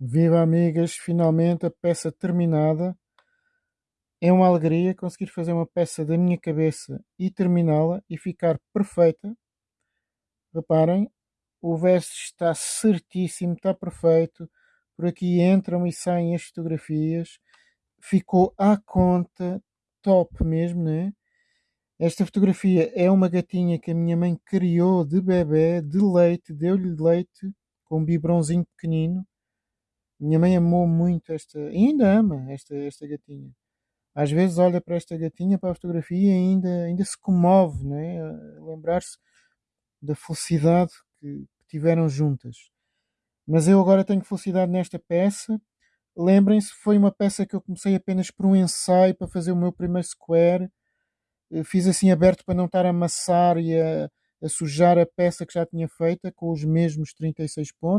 Viva amigas, finalmente a peça terminada. É uma alegria conseguir fazer uma peça da minha cabeça e terminá-la e ficar perfeita. Reparem, o verso está certíssimo, está perfeito. Por aqui entram e saem as fotografias. Ficou à conta, top mesmo, né? Esta fotografia é uma gatinha que a minha mãe criou de bebê, de leite, deu-lhe leite com um biberãozinho pequenino minha mãe amou muito esta, ainda ama esta, esta gatinha. Às vezes olha para esta gatinha, para a fotografia e ainda, ainda se comove, não é? lembrar-se da felicidade que, que tiveram juntas. Mas eu agora tenho felicidade nesta peça. Lembrem-se, foi uma peça que eu comecei apenas por um ensaio para fazer o meu primeiro square. Fiz assim aberto para não estar a amassar e a, a sujar a peça que já tinha feita com os mesmos 36 pontos